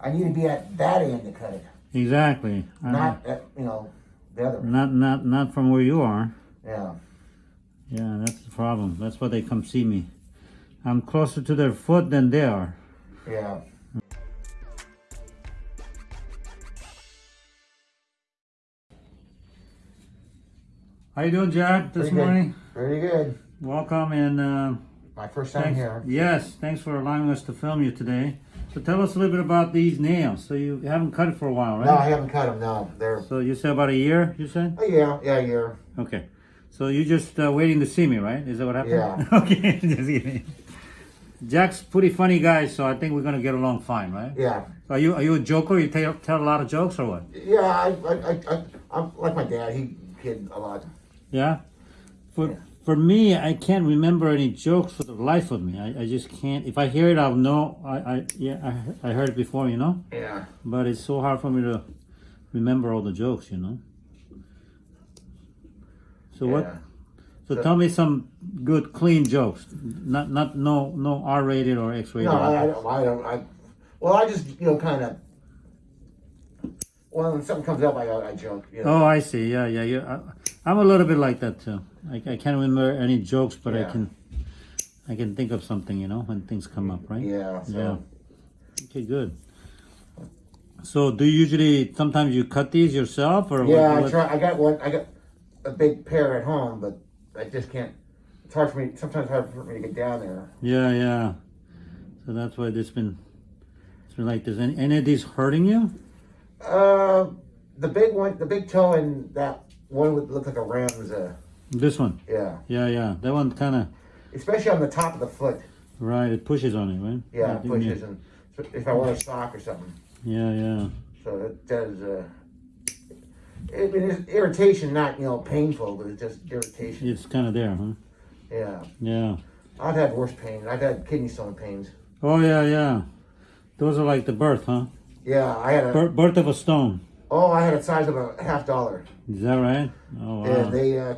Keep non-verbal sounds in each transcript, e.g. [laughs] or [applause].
I need to be at that end to cut it, Exactly. I- not at, you know, the other. not not not from where you are. Yeah. Yeah, that's the problem. That's why they come see me. I'm closer to their foot than they are. Yeah. How you doing, Jack? This Pretty good. morning. Pretty good. Welcome and uh, My first time thanks. here. Yes, thanks for allowing us to film you today. So tell us a little bit about these nails. So you haven't cut it for a while, right? No, I haven't cut them. No, they're. So you said about a year. You said. Oh yeah, yeah, yeah. Okay. So you're just uh, waiting to see me, right? Is that what happened? Yeah. [laughs] okay. [laughs] just kidding. Jack's pretty funny guy, so I think we're gonna get along fine, right? Yeah, Are you are you a joker? You tell tell a lot of jokes or what? yeah. I, I, I, I I'm like my dad. He kid a lot. Yeah. For Yeah. For me, I can't remember any jokes for the life of me. I, I just can't. If I hear it, I'll know. I, I yeah I, I heard it before, you know. Yeah. But it's so hard for me to remember all the jokes, you know. So what? So So- tell me some good, clean jokes. Not not no no R rated or X rated. No, I, I don't. I don't. I, well, I just you know kind of. Well, when something comes up, I I joke. You know. Oh, I see. Yeah, yeah. yeah. I, I'm a little bit like that too. I, I can't remember any jokes, but I can. I can think of something, you know, when things come up, right? Yeah. So. Yeah. Okay, good. So, do you usually sometimes you cut these yourself, or Yeah, what, I try. I got one. I got a big pair at home, but I just can't. It's hard for me. Sometimes hard for me to get down there. Yeah, yeah. So that's why this been. It's been like this. Any, any of these hurting you? Uh, the big one, the big toe, and that one would look like a ram's. Uh, This one. yeah, Yeah, yeah. That one kind of especially on the top of the foot. right. It pushes on it, right? Yeah, it pushes, and if I wear a sock or something, Yeah, yeah. so it does. Uh, it, it is irritation, not you know painful, but it's just irritation. It's kind of there, huh? Yeah, Yeah. I've had worse pain. I've had kidney stone pains. Oh yeah, yeah. Those are like the birth, huh? Yeah, I had a. Bir- birth of a stone. Oh, I had a size of a half dollar. Is that right? Oh wow. And they, uh,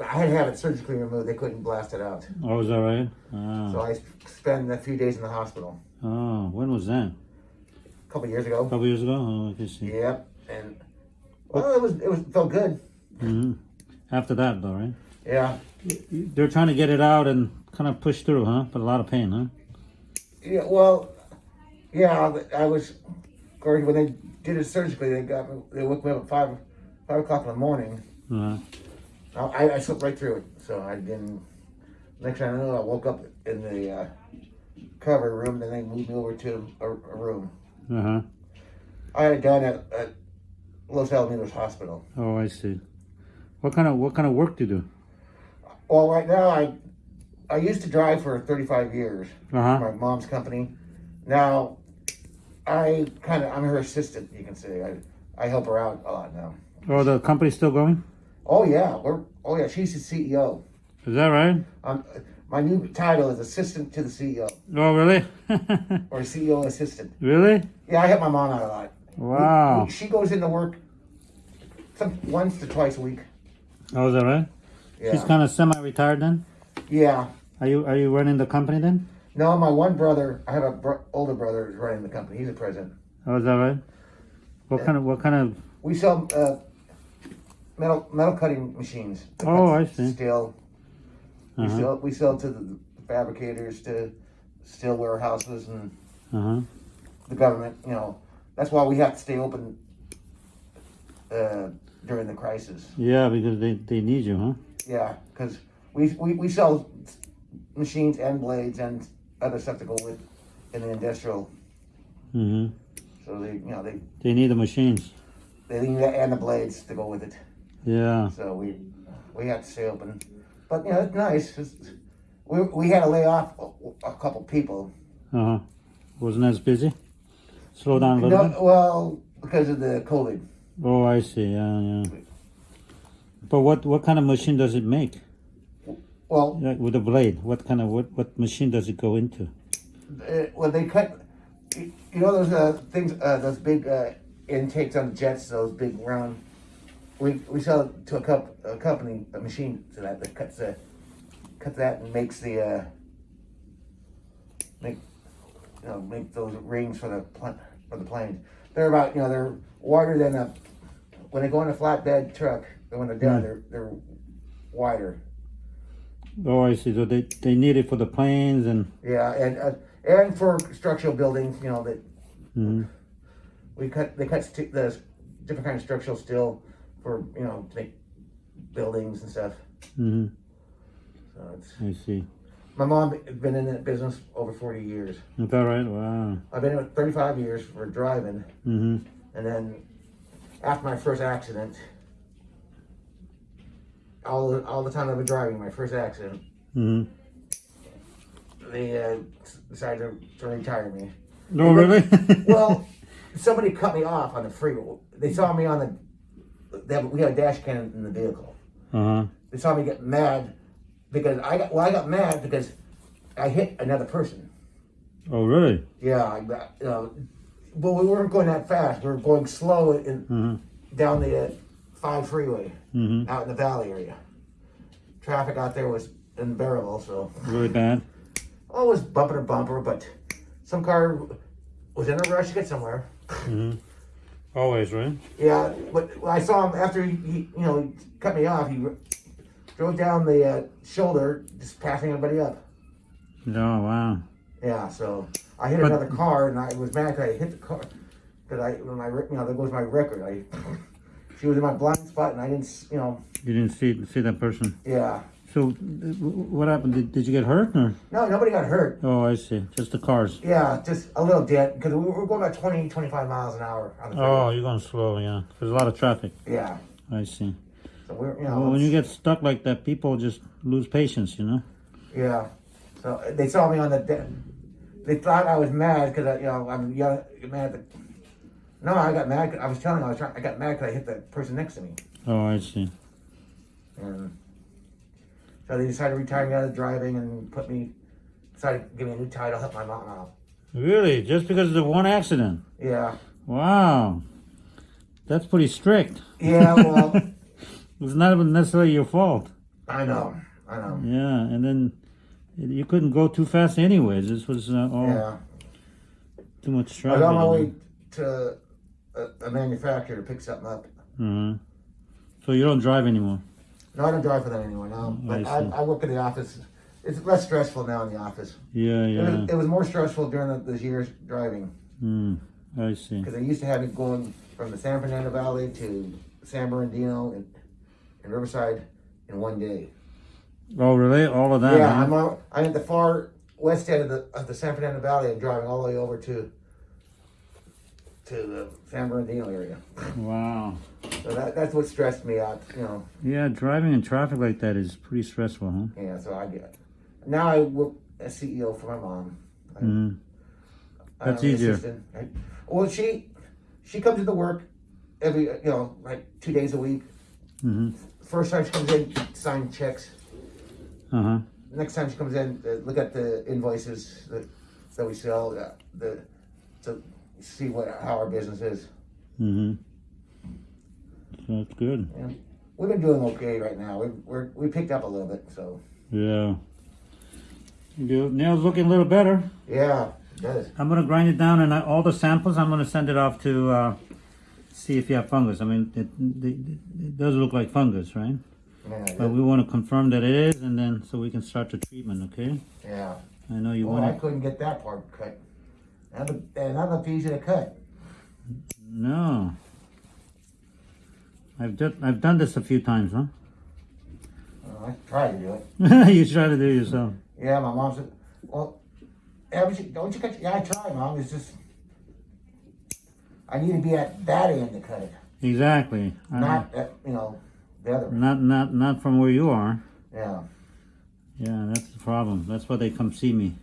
I had to have it surgically removed. They couldn't blast it out. oh, is that right? Ah. So I spent a few days in the hospital. Oh, when was that? A couple years ago. A couple years ago. Oh, I can see. Yep. And well, it was it was felt good. hmm After that, though, right? Yeah. They're trying to get it out and kind of push through, huh? But a lot of pain, huh? Yeah. Well, yeah. I was, when they did it surgically, they got me. They woke me up at five five o'clock in the morning. Uh, I, I slipped right through it. So I didn't. Next thing I know, I woke up in the uh, recovery room. Then they moved me over to a, a room. uh huh. I had done at, at Los Alamitos Hospital. Oh, I see. What kind of what kind of work do you do? Well, right now I I used to drive for 35 years. Uh huh. My mom's company. Now I kind of I'm her assistant. You can say I I help her out a lot now. Oh, the company's still going? Oh yeah, we're oh yeah. She's the CEO. Is that right? Um, my new title is assistant to the CEO Oh, really? [laughs] or CEO assistant. really? Yeah, I help my mom out a lot. Wow. She goes into work some once to twice a week. Oh, is that right? She's kind of semi-retired then. Yeah. Are you are you running the company then? No, my one brother, I have a br- older brother who's running the company. He's a president. Oh, is that right? What Yeah. kind of what kind of? We sell uh, metal metal cutting machines. Oh, I see. Steel. We Uh-huh. sell we sell to the fabricators, to steel warehouses, and Uh huh. the government. You know, that's why we have to stay open uh, during the crisis. Yeah, because they they need you, huh? Yeah, because we, we we sell machines and blades and other stuff to go with in the industrial. hmm So they you know they They need the machines. they need and the blades to go with it. Yeah. So we we had to stay open, but you know it's nice. It's- we we had to lay off a, a couple people. Uh huh. Wasn't as busy. Slow down a little bit. Well, because of the COVID. Oh, I see. Yeah, yeah. But what what kind of machine does it make? Well, Like with a blade, what kind of what what machine does it go into? uh, when they cut, you you know those uh, things, uh, those big uh, intakes on jets, those big round. We we sell it to a, cup, a company, a machine to that that cuts the, cuts that and makes the uh, make, you know, make those rings for the pl- or the planes. They're about, you know, they're wider than a, when they go in a flatbed truck, when they're down, Hmm. they're, they're wider. Oh, I see. So they, they need it for the planes and. Yeah, and, uh, and for structural buildings, you know, that mhm. we cut, they cut the different kind of structural steel for, you know, to make buildings and stuff. Mm-hmm. So it's, I see. my mom been in that business over forty years. Is that right? Wow. I've been in it thirty-five years for driving, hmm and then after my first accident, all the, all the time I've been driving, my first accident, hmm they uh, decided to, to retire me. No, really? Well, [laughs] somebody cut me off on the freeway. They saw me on the. They have, we had a dash cam in the vehicle. uh huh. They saw me get mad because I got. Well, I got mad because I hit another person. Oh, really? Yeah, I got. You know, but we weren't going that fast. We were going slow in, hmm down the uh, five freeway hmm out in the valley area. Traffic out there was unbearable. So Really bad. [laughs] Always was bumper to bumper, but some car was in a rush to get somewhere. hmm Always, right? Yeah, but I saw him after he, he you know, he cut me off. He drove down the uh, shoulder, just passing everybody up. Oh, wow. Yeah, so I hit But- another car, and I was mad because I hit the car. Because I, when I, you know, there goes my record. I, [laughs] she was in my blind spot, and I didn't, you know, You didn't see see that person. yeah. So, uh, what happened? Did, did you get hurt or? No, nobody got hurt. Oh, I see. Just the cars. Yeah, just a little dent because we were going about 20, 25 miles an hour on the freeway. Oh, you're going slow, yeah. There's a lot of traffic. Yeah, I see. so we're, you know, Well, when you get stuck like that, people just lose patience, you know? Yeah. So uh, they saw me on the. They thought I was mad because I, you know, I'm young, mad. That, no, I got mad. I was telling you, I was trying. I got mad because I hit the person next to me, Oh, I see. and so they decided to retire me out of driving and put me. Decided to give me a new title, help my mom out. Really? Just because of the one accident? Yeah. Wow. That's pretty strict. Yeah. Well, [laughs] It's not even necessarily your fault. I know. I know. Yeah, and then you couldn't go too fast anyways. This was uh, all Yeah. too much I traffic. was on my way to a, a manufacturer to pick something up. uh So you don't drive anymore? No, I don't drive for that anymore now. Mm, But I I. I work in the office. It's less stressful now in the office. Yeah, It, yeah. was, it was more stressful during the, those years driving Hmm. I see. because I used to have it going from the San Fernando Valley to San Bernardino and, and Riverside in one day. Oh, really? All of that? yeah, huh? I'm on, I'm at the far west end of the of the San Fernando Valley and driving all the way over to to the San Bernardino area. Wow. So that, that's what stressed me out. You know, Yeah, driving in traffic like that is pretty stressful, huh? yeah. So I get. Now I work as CEO for my mom. I- Mm. I'm That's easier. right? Well, she she comes into work every you know like two days a week. hmm First time she comes in, sign checks. Uh huh. Next time she comes in, uh, look at the invoices that, that we sell, uh, the to see what how our business is. Mm-hmm. That's good. And we've been doing okay right now. We we're we picked up a little bit, so Yeah. Nails looking a little better. yeah, it does. I'm gonna grind it down, and I, all the samples I'm gonna send it off to uh, see if you have fungus. I mean, it, it, it does look like fungus, right? Yeah, But we want to confirm that it is, and then so we can start the treatment. Okay? yeah. I know you Well, want. I couldn't get that part cut. And and that looked easy to cut. No. I've just I've done this a few times, huh? Uh, I tried to do it. [laughs] you try to do it yourself. Yeah, my mom said, well, yeah, don't you cut? Yeah, I tried, mom. It's just, I need to be at that end to cut it, Exactly. Not at, you know, the other. not not not from where you are. Yeah, Yeah, that's the problem. That's why they come see me.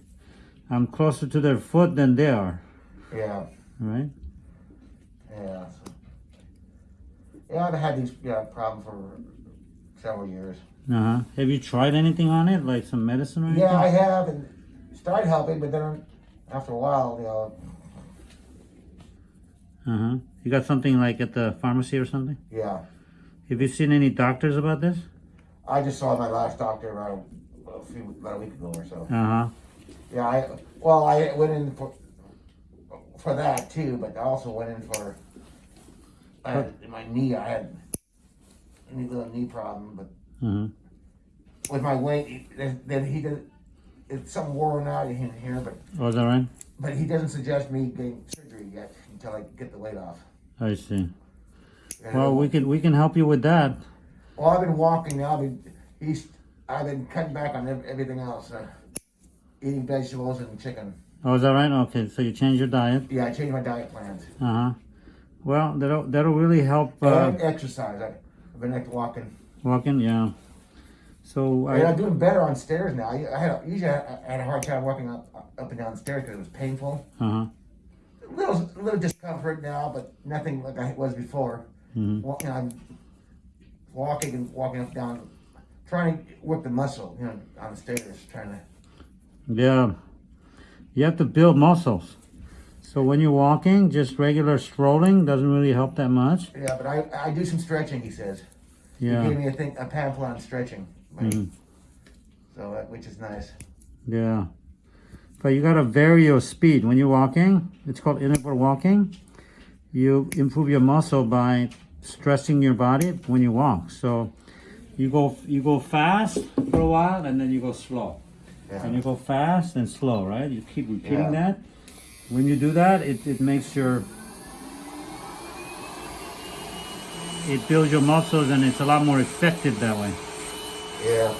I'm closer to their foot than they are, yeah, right? yeah. Yeah, I've had these yeah problem for several years. Uh huh. Have you tried anything on it, like some medicine or anything? Yeah, I have, and started helping, but then after a while, you know, Uh huh. You got something like at the pharmacy or something? yeah. Have you seen any doctors about this? I just saw my last doctor about a, a few about a week ago or so. Uh huh. Yeah, I well, I went in for for that too, but I also went in for I had, my knee. I had a knee- little knee problem, but hmm with my weight, then he did. It's something worn out in here, but Oh, is that right? but he doesn't suggest me getting surgery yet until I get the weight off. I see. And Well, we can we can help you with that. well, I've been walking now. I've been he's I've been cutting back on everything else, eating vegetables and chicken. Oh, is that right? Okay, so you change your diet. Yeah, I changed my diet plans. Uh huh. Well, that'll that'll really help uh, and exercise. I've been like walking. walking. Yeah. So I I'm doing better on stairs now. I, I had a, usually I, had a hard time walking up up and down stairs because it was painful. uh huh. A little little discomfort now, but nothing like I was before. Mhm. Wa- you know, I'm walking and walking up and down, trying to work the muscle. You know, on the stairs, trying to. Yeah. You have to build muscles. So when you're walking, just regular strolling doesn't really help that much. Yeah, but I I do some stretching. He says. He Yeah. gave me a thing a pamphlet on stretching. Mhm. So uh, which is nice. Yeah. But you gotta vary your speed. When you're walking, it's called interval walking. You improve your muscle by stressing your body when you walk. So you go you go fast for a while and then you go slow. Yeah. And you go fast and slow, right? You keep repeating Yeah. that. When you do that, it, it makes your it builds your muscles and it's a lot more effective that way. Yeah.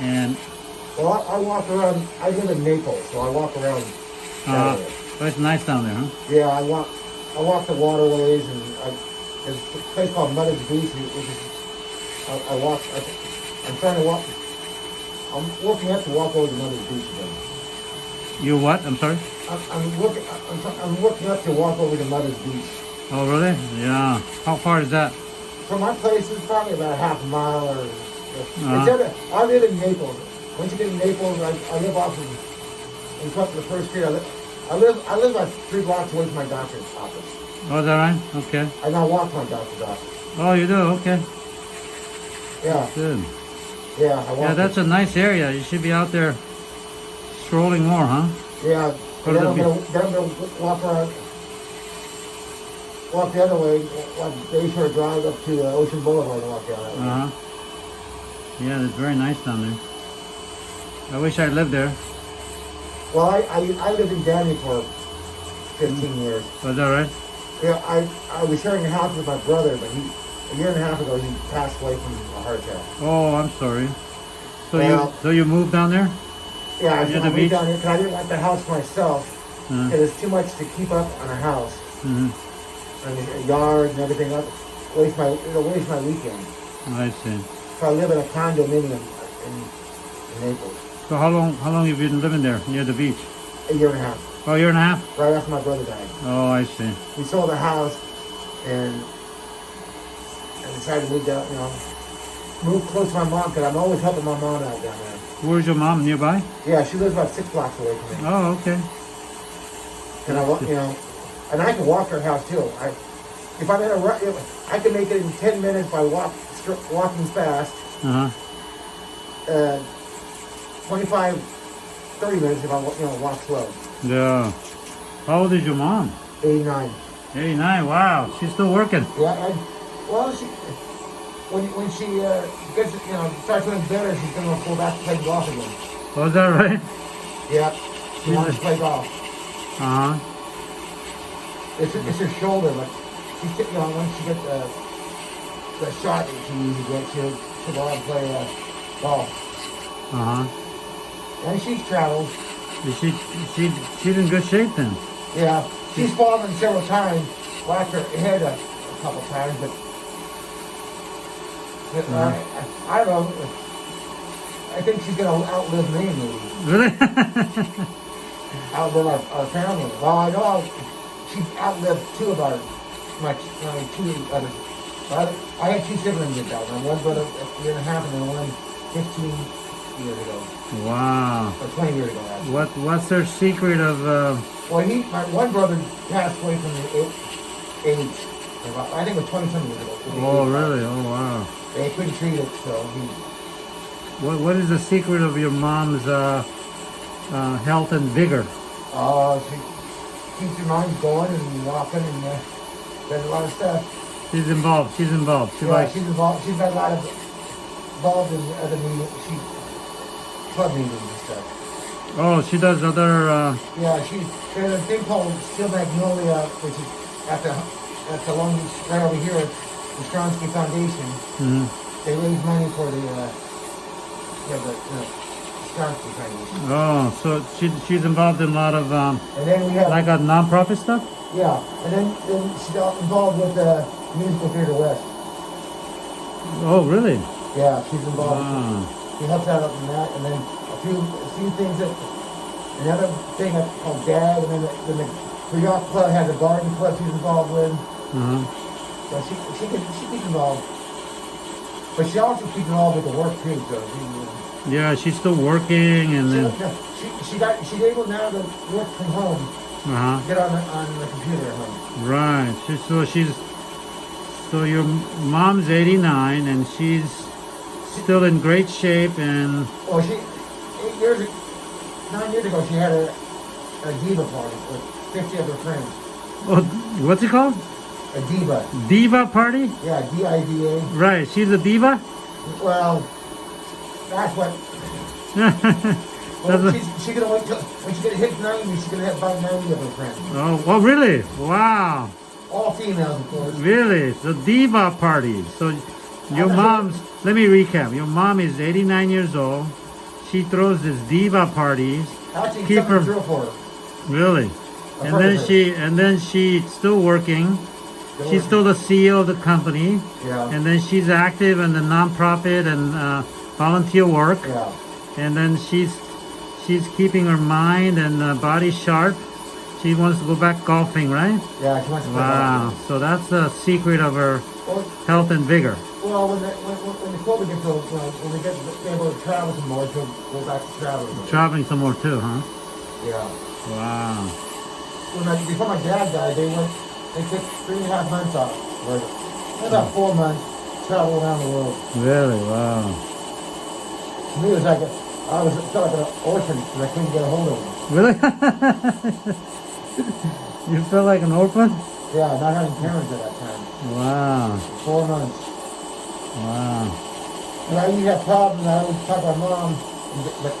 And Well, I, I walk around. I live in Naples, so I walk around. uh, but it's nice down there, huh? Yeah, I walk. I walk the waterways, and I, there's a place called Mother's Beach, which is. I, I walk. I, I'm trying to walk. I'm working up to walk over to Mother's Beach again. You what? I'm sorry. I'm, I'm working. I'm, I'm working up to walk over to Mother's Beach. Oh, really? Yeah. How far is that? From my place, it's probably about a half a mile or. Uh-huh. At a, I live in Naples. Once you get in Naples, I, I live off of. In front of the first street. I live. I live. I live about three blocks away from my doctor's office. Oh, is that right? Okay. And I now walk to my doctor's office. Oh, you do? Okay. Yeah, Good. Yeah. I. Yeah, that's a nice area. You should be out there strolling more, huh? Yeah, Go to then I'm the gonna, then I'm gonna walk around, walk the other way, like Bayshore Drive up to uh, Ocean Boulevard and walk down that way. Uh huh. Yeah, it's very nice down there. I wish I lived there. Well, I, I, I lived in Downey for 15 years. Was that right? Yeah, I, I was sharing a house with my brother, but he, a year and a half ago, he passed away from a heart attack. Oh, I'm sorry. So Well- you so you moved down there? Yeah, I, I moved beach? down here because I didn't want the house myself. Uh, It was too much to keep up on a house hmm and a yard and everything else. Waste my, it'll waste my weekend. I see. So I live in a condominium in, in Naples. So how long how long have you been living there near the beach? A year and a half, Oh, a year and a half. right after my brother died. Oh, I see. We sold the house and and decided to move down, you know, move close to my mom because I'm always helping my mom out down there. Where's your mom? Nearby? Yeah, she lives about six blocks away from me. Oh, okay. And I, you know, and I can walk her house too. I, if I'm in a rush, I can make it in ten minutes by walk, walking fast. Uh huh. Uh, 25, 30 minutes if I, you know, walk slow. Yeah. How old is your mom? 89. 89. Wow, she's still working. Yeah, I, well, she, when, when she uh, gets, you know, starts feeling better, she's going to go back to play golf again. Was that right? Yeah, she wants to play golf. Uh huh. It's, her- it's her shoulder, but she's, you know, once she gets uh, the shot that she usually gets, she'll, she'll go out and play uh, golf. Uh huh. And she's traveled. Is she she she's in good shape then? Yeah, she's fallen several times, whacked her head a, a couple times, but, uh, I, I don't know. I think she's gonna outlive me, maybe. Really? [laughs] outlive our, our family. Well, I know I'll, she outlived two of our, my, my two others. I, I had two siblings that died. My one brother a year and a half, and then one 15 years ago, wow. or 20 years ago. Actually. What what's their secret of uh, Well, he, my one brother passed away from the age. I think it was 20 something years ago. Oh really? Oh wow. They couldn't treat it, so he. What what is the secret of your mom's uh, uh, health and vigor? Oh, she, keeps your mind going and walking and uh, does a lot of stuff. She's involved. She's involved. She yeah, likes. she's involved. She's got a lot of involved in other meetings. She club meetings and stuff. Oh, she does other. Uh, Yeah, she there's a thing called Steel Magnolia, which is at the at the Long Beach right over here, the Stramski Foundation. mhm. They raise money for the uh, yeah the, the Stramski Foundation. Oh, so she she's involved in a lot of um, And then we have like a non-profit stuff. yeah, and then then she's got involved with the Musical Theater West. Oh, really? Yeah, she's involved. Wow. She helps out in that, and then a few a few things that another thing that's called DAG, and then the, then the the yacht club has a garden club she's involved with. Uh-huh. So she she gets she gets involved, but she also keeps involved with the work too. So she, Yeah, she's still working, and then. she, she got she's able now to work from home, Uh-huh. get on the on the computer at home. Right. She, so she's. So your mom's 89, and she's still in great shape, and Well, she eight years nine years ago she had a a diva party with fifty of her friends. oh, what's it called? A diva, Diva party? yeah, D I V A. Right. She's a diva. Well, that's what. [laughs] Well, she's, she's gonna wait till when she gonna hit ninety. She's gonna have about ninety of her friends, oh, really? Wow. all females, of course. Really? The diva party. So your mom's. Let me recap. Your mom is 89 years old. She throws this diva parties. Actually, Keep her- for her. Really. I've And then she and then she's still working. She's still the CEO of the company. Yeah. And then she's active in the nonprofit and uh, volunteer work. Yeah. And then she's she's keeping her mind and uh, body sharp. She wants to go back golfing, right? Yeah. She wants to. Wow. So that's the secret of her Well, health and vigor. well, when the when, when COVID gets old, when we get able to travel some more, she'll go back to traveling. Traveling some more too, huh? Yeah. Wow. When I, before my dad died, they went. They took three and a half months off. Or about hmm. four months. Travel around the world. Really? Wow. To me, it was like a, I was felt like an orphan because I couldn't get a hold of him. Really? [laughs] you feel like an orphan? Yeah, not having parents at that time. Wow. Four months. Wow. And I used to have problems. I would talk to my mom, but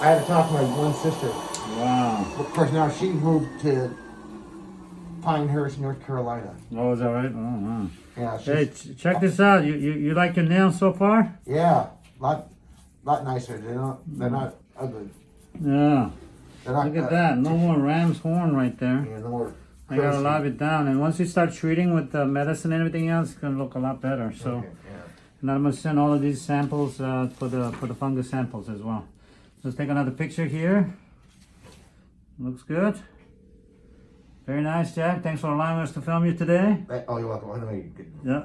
I had to talk to my one sister. Wow. Of course, now she moved to Pinehurst, North Carolina. Oh, is that right? Oh, wow. Yeah, Hey, ch- check this out. You, you you like your nails so far? yeah, lot, lot nicer. They're not, they're not ugly. Yeah. Not. Look at uh, that. No more ram's horn right there. Yeah, no more. I gotta lob it down. And once you start treating with the medicine and everything else, it's gonna look a lot better. So, Okay, yeah. and I'm gonna send all of these samples uh, for the for the fungus samples as well. Let's take another picture here. Looks good. Very nice, Jack. Thanks for allowing us to film you today. Oh, you're welcome. I know you Yeah.